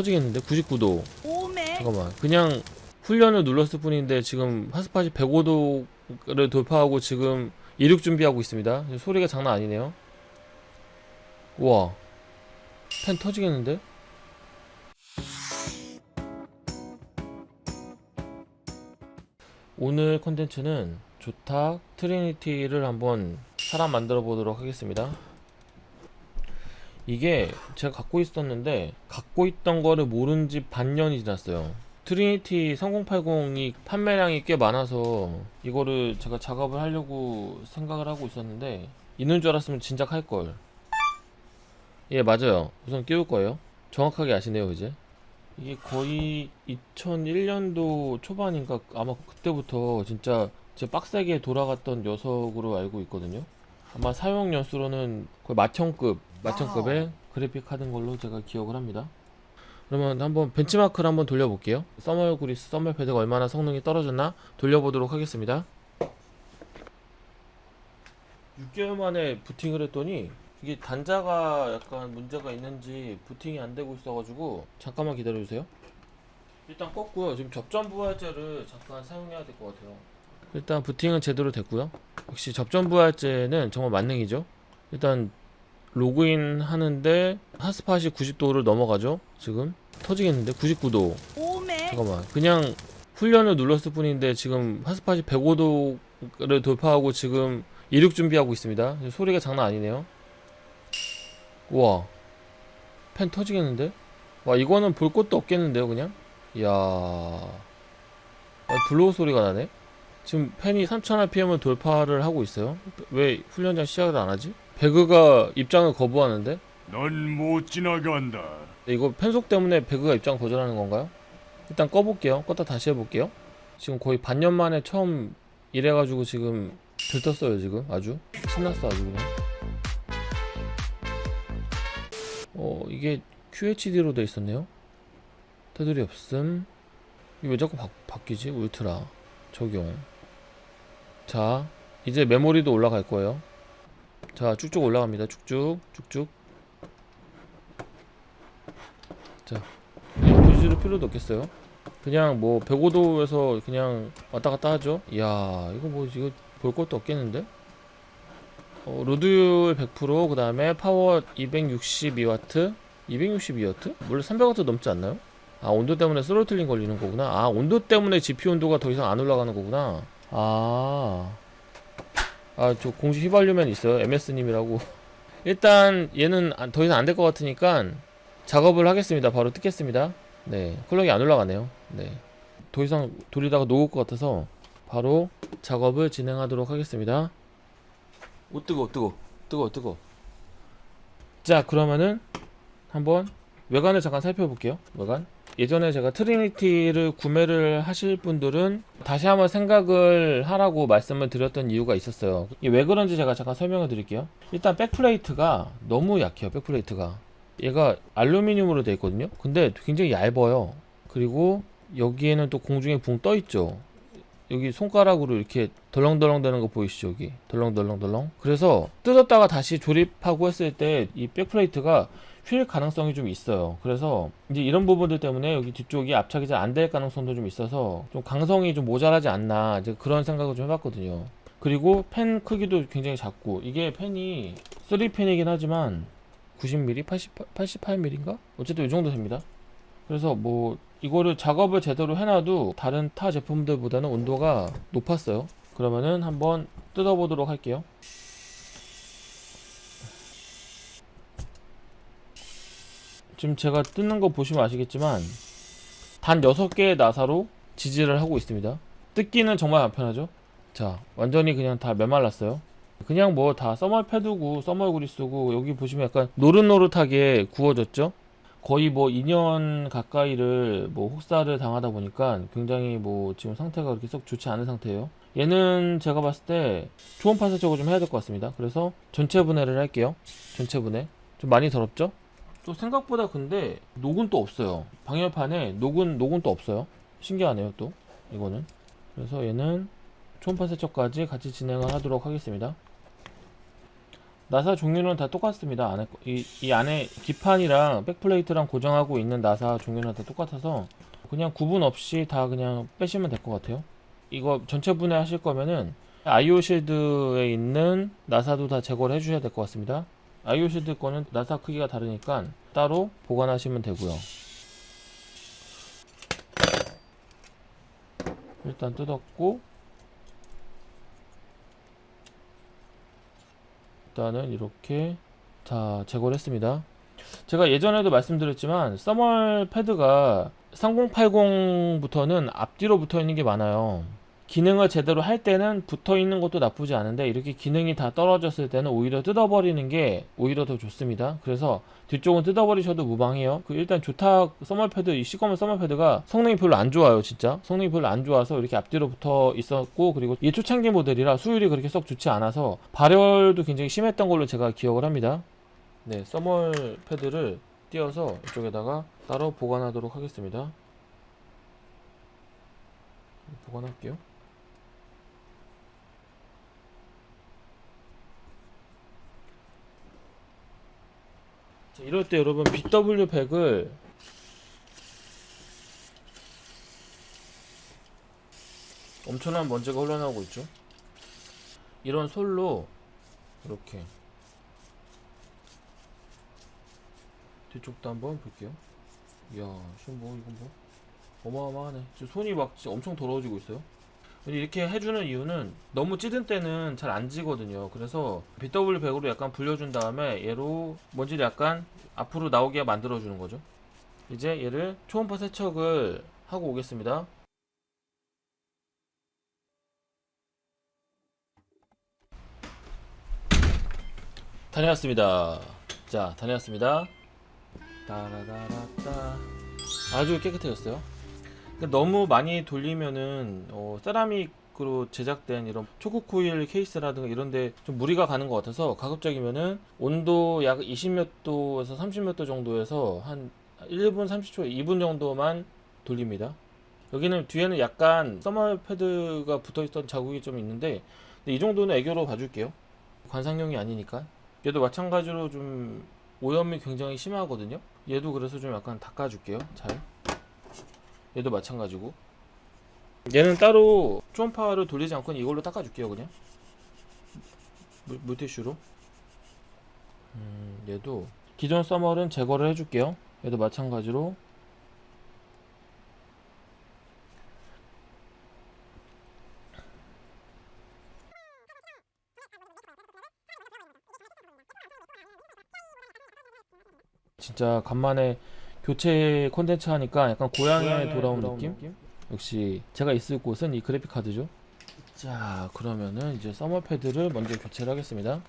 터지겠는데? 99도. 오메. 잠깐만. 그냥 훈련을 눌렀을 뿐인데 지금 핫스팟이 105도를 돌파하고 지금 이륙 준비하고 있습니다. 소리가 장난 아니네요. 우와. 팬 터지겠는데? 오늘 컨텐츠는 조탁 트리니티를 한번 사람 만들어 보도록 하겠습니다 이게 제가 갖고 있었는데 갖고 있던 거를 모른 지 반년이 지났어요. 트리니티 3080이 판매량이 꽤 많아서 이거를 제가 작업을 하려고 생각을 하고 있었는데 있는 줄 알았으면 진작 할걸. 예 맞아요. 우선 끼울 거예요. 정확하게 아시네요 그제. 이게 거의 2001년도 초반인가 아마 그때부터 진짜 제 빡세게 돌아갔던 녀석으로 알고 있거든요. 아마 사용 연수로는 거의 마천급 마천급의 그래픽 카드인 걸로 제가 기억을 합니다. 그러면 한번 벤치마크를 한번 돌려볼게요. 써멀 그리스 써멀 패드가 얼마나 성능이 떨어졌나 돌려보도록 하겠습니다. 6개월 만에 부팅을 했더니 이게 단자가 약간 문제가 있는지 부팅이 안 되고 있어가지고 잠깐만 기다려주세요. 일단 껐고요. 지금 접전 부활제를 잠깐 사용해야 될 것 같아요. 일단 부팅은 제대로 됐고요. 역시 접전 부활제는 정말 만능이죠? 일단 로그인 하는데 핫스팟이 90도를 넘어가죠? 지금? 터지겠는데? 99도. 오메. 잠깐만. 그냥 훈련을 눌렀을 뿐인데 지금 핫스팟이 105도를 돌파하고 지금 이륙 준비하고 있습니다. 소리가 장난 아니네요. 우와. 팬 터지겠는데? 와 이거는 볼 것도 없겠는데요 그냥? 이야. 아, blow 소리가 나네? 지금 팬이 3000rpm을 돌파를 하고 있어요? 왜 훈련장 시작을 안 하지? 배그가 입장을 거부하는데 넌 못 지나간다. 네, 이거 팬 속 때문에 배그가 입장 거절하는 건가요? 일단 꺼볼게요. 껐다 다시 해볼게요. 지금 거의 반년 만에 처음 이래가지고 지금 들떴어요 지금 아주 신났어 아주 그냥. 어 이게 QHD로 돼 있었네요. 테두리 없음. 이거 왜 자꾸 바, 바뀌지? 울트라 적용. 자 이제 메모리도 올라갈 거예요. 자 쭉쭉 올라갑니다. 쭉쭉 쭉쭉. 이거 보여줄 필요도 없겠어요 그냥 뭐 105도에서 그냥 왔다 갔다 하죠 이야 이거 뭐 이거 볼 것도 없겠는데 어, load율 100%그 다음에 파워 262W 262W? 원래 300W 넘지 않나요? 아 온도 때문에 throttling 걸리는 거구나 아 온도 때문에 GPU 온도가 더 이상 안 올라가는 거구나 아 아 저 공식 휘발유면 있어요 MS님이라고 일단 얘는 안- 더 이상 안 될 것 같으니까 작업을 하겠습니다. 바로 뜯겠습니다. 네, 클럭이 안 올라가네요. 네, 더 이상 돌리다가 녹을 것 같아서 바로 작업을 진행하도록 하겠습니다. 오 뜨거, 뜨거, 뜨거, 뜨거. 자, 그러면은 한번 외관을 잠깐 살펴볼게요. 외관. 예전에 제가 트리니티를 구매를 하실 분들은 다시 한번 생각을 하라고 말씀을 드렸던 이유가 있었어요. 왜 그런지 제가 잠깐 설명을 드릴게요. 일단 backplate가 너무 약해요. backplate가. 얘가 알루미늄으로 되어 있거든요 근데 굉장히 얇아요 그리고 여기에는 또 공중에 붕 떠 있죠 여기 손가락으로 이렇게 덜렁덜렁 되는 거 보이시죠 여기 덜렁덜렁덜렁 그래서 뜯었다가 다시 조립하고 했을 때 이 백플레이트가 휠 가능성이 좀 있어요 그래서 이제 이런 부분들 때문에 여기 뒤쪽이 압착이 잘 안 될 가능성도 좀 있어서 좀 강성이 좀 모자라지 않나 이제 그런 생각을 좀 해봤거든요 그리고 펜 크기도 굉장히 작고 이게 펜이 3펜이긴 하지만 90mm, 80, 88mm인가? 어쨌든 이 정도 됩니다. 그래서 뭐 이거를 작업을 제대로 해놔도 다른 타 제품들보다는 온도가 높았어요. 그러면은 한번 뜯어보도록 할게요. 지금 제가 뜯는 거 보시면 아시겠지만 단 6개의 나사로 지지를 하고 있습니다. 뜯기는 정말 간편하죠? 자, 완전히 그냥 다 메말랐어요. 그냥 뭐 다 써멀 패드고 써멀 그리스고 여기 보시면 약간 노릇노릇하게 구워졌죠 거의 뭐 2년 가까이를 뭐 혹사를 당하다 보니까 굉장히 뭐 지금 상태가 그렇게 썩 좋지 않은 상태예요. 얘는 제가 봤을 때 초음파 세척을 좀 해야 될 것 같습니다. 그래서 전체 분해를 할게요. 전체 분해. 좀 많이 더럽죠? 또 생각보다 근데 녹은 또 없어요. 방열판에 녹은 녹은 또 없어요. 신기하네요 또. 이거는. 그래서 얘는 초음파 세척까지 같이 진행을 하도록 하겠습니다 나사 종류는 다 똑같습니다. 안에 거- 이, 이 안에 기판이랑 백플레이트랑 고정하고 있는 나사 종류는 다 똑같아서 그냥 구분 없이 다 그냥 빼시면 될 것 같아요. 이거 전체 분해하실 거면은 아이오 실드에 있는 나사도 다 제거를 해주셔야 될 것 같습니다. 아이오 실드 거는 나사 크기가 다르니까 따로 보관하시면 되고요. 일단 뜯었고 일단은 이렇게 다 제거를 했습니다. 제가 예전에도 말씀드렸지만 써멀 패드가 3080부터는 앞뒤로 붙어 있는 게 많아요. 기능을 제대로 할 때는 붙어 있는 것도 나쁘지 않은데 이렇게 기능이 다 떨어졌을 때는 오히려 뜯어버리는 게 오히려 더 좋습니다. 그래서 뒤쪽은 뜯어버리셔도 무방해요. 그 일단 조탁 써멀 패드 이 시커먼 써멀 패드가 성능이 별로 안 좋아요, 진짜. 성능이 별로 안 좋아서 이렇게 앞뒤로 붙어 있었고 그리고 이게 초창기 모델이라 수율이 그렇게 썩 좋지 않아서 발열도 굉장히 심했던 걸로 제가 기억을 합니다. 네, 써멀 패드를 띄어서 이쪽에다가 따로 보관하도록 하겠습니다. 보관할게요. 이럴 때 여러분 BW100을 엄청난 먼지가 흘러나오고 있죠. 이런 솔로 이렇게 뒤쪽도 한번 볼게요. 이야, 지금 뭐 이건 뭐 어마어마하네. 지금 손이 막 엄청 더러워지고 있어요. 이렇게 해주는 이유는 너무 찌든 때는 잘 안 지거든요. 그래서 BW100으로 약간 불려준 다음에 얘로 먼지를 약간 앞으로 나오게 만들어 주는 거죠. 이제 얘를 초음파 세척을 하고 오겠습니다. 다녀왔습니다. 자, 다녀왔습니다. 따라다라따. 아주 깨끗해졌어요. 근데 너무 많이 돌리면은 어, 세라믹으로 제작된 이런 초코 코일 케이스라든가 이런데 좀 무리가 가는 것 같아서 가급적이면은 온도 약 20몇 도에서 30몇 도 정도에서 한 1분 30초, 2분 정도만 돌립니다. 여기는 뒤에는 약간 써머 패드가 붙어있던 자국이 좀 있는데 이 정도는 애교로 봐줄게요. 관상용이 아니니까. 얘도 마찬가지로 좀 오염이 굉장히 심하거든요. 얘도 그래서 좀 약간 닦아줄게요. 잘. 얘도 마찬가지고. 얘는 따로 초음파를 돌리지 않고 이걸로 닦아줄게요. 그냥 물, 물티슈로. 음, 얘도 기존 써멀은 제거를 해줄게요. 얘도 마찬가지로. 진짜 간만에 교체 콘텐츠 하니까 약간 고향에 돌아온 느낌? 역시 제가 있을 곳은 이 그래픽 카드죠. 자, 그러면은 이제 서머 패드를 먼저 교체를 하겠습니다.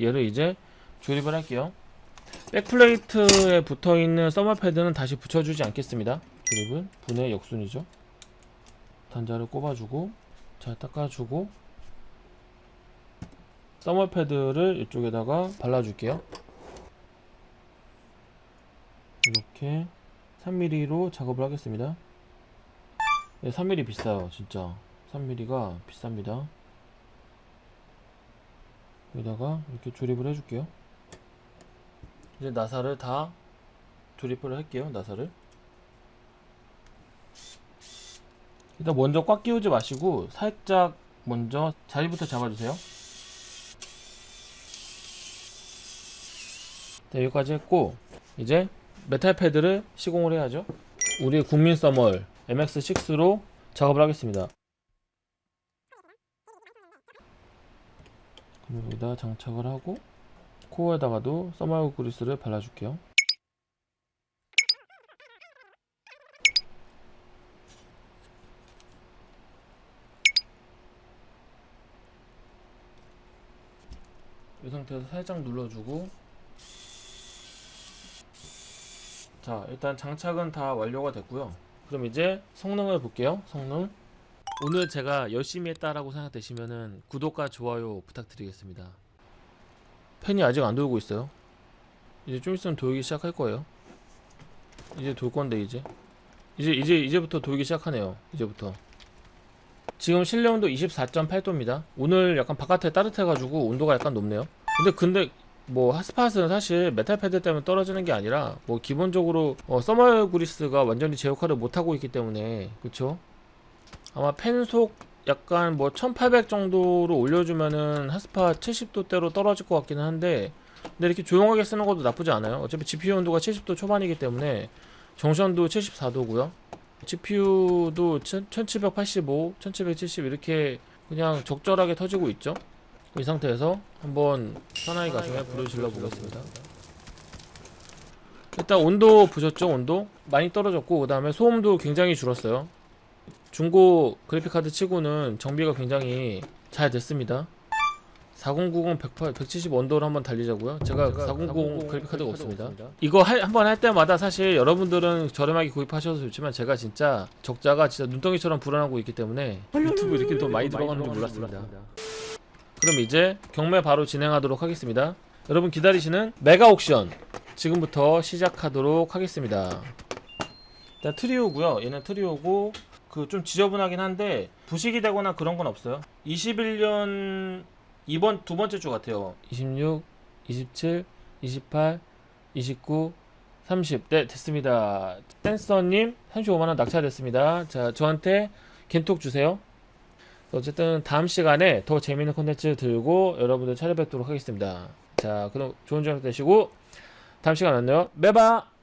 얘를 이제 조립을 할게요. backplate에 붙어 있는 서머 패드는 다시 붙여주지 않겠습니다. 조립은 분해 역순이죠. 단자를 꼽아주고 잘 닦아주고 서머 패드를 이쪽에다가 발라줄게요. 이렇게 3mm로 작업을 하겠습니다. 네, 3mm 비싸요, 진짜. 3mm가 비쌉니다. 여기다가 이렇게 조립을 해줄게요. 이제 나사를 다 조립을 할게요, 나사를. 일단 먼저 꽉 끼우지 마시고 살짝 먼저 자리부터 잡아주세요. 네, 여기까지 했고 이제 메탈 패드를 시공을 해야죠. 우리 국민 thermal MX6로 작업을 하겠습니다. 여기다 장착을 하고 코어에다가도 thermal 그리스를 발라줄게요. 이 상태에서 살짝 눌러주고 자 일단 장착은 다 완료가 됐고요. 그럼 이제 성능을 볼게요. 성능. 오늘 제가 열심히 했다라고 생각되시면은 구독과 좋아요 부탁드리겠습니다. 팬이 아직 안 돌고 있어요. 이제 좀 있으면 돌기 시작할 거예요. 이제 돌 건데 이제. 이제 이제 이제부터 돌기 시작하네요. 이제부터. 지금 실내 온도 24.8도입니다. 오늘 약간 바깥에 따뜻해가지고 온도가 약간 높네요. 근데 근데 뭐 hot spot은 사실 메탈 패드 때문에 떨어지는 게 아니라 뭐 기본적으로 어, thermal 그리스가 완전히 제 역할을 못 하고 있기 때문에 그쵸? 아마 팬속 약간 뭐 1800 정도로 올려주면은 hot spot 70도대로 떨어질 것 같기는 한데 근데 이렇게 조용하게 쓰는 것도 나쁘지 않아요. 어차피 GPU 온도가 70도 초반이기 때문에 정션도 74도고요. GPU도 1785, 1770 이렇게 그냥 적절하게 터지고 있죠. 이 상태에서 한번 사나이 가슴에 불을 질러 보겠습니다. 일단 온도 보셨죠? 온도 많이 떨어졌고 그 다음에 소음도 굉장히 줄었어요. 중고 그래픽카드 치고는 정비가 굉장히 잘 됐습니다. 4090 108, 170 원도로 한번 달리자고요. 제가 4090 그래픽카드가 없습니다. 이거 한번 할 때마다 사실 여러분들은 저렴하게 구입하셔도 좋지만 제가 진짜 적자가 진짜 눈덩이처럼 불어나고 있기 때문에 유튜브 이렇게 더 많이 들어가는 줄 몰랐습니다. 그럼 이제 경매 바로 진행하도록 하겠습니다. 여러분 기다리시는 메가 옥션 지금부터 시작하도록 하겠습니다. 일단 트리오고요. 얘는 트리오고 그 좀 지저분하긴 한데 부식이 되거나 그런 건 없어요. 21년 이번 두 번째 주 같아요. 26, 27, 28, 29, 30. 네, 됐습니다. 댄서님 35만 원 낙찰됐습니다. 자, 저한테 겐톡 주세요. 어쨌든 다음 시간에 더 재밌는 콘텐츠 들고 여러분들 찾아뵙도록 하겠습니다. 자, 그럼 좋은 저녁 되시고 다음 시간 만나요. 매바.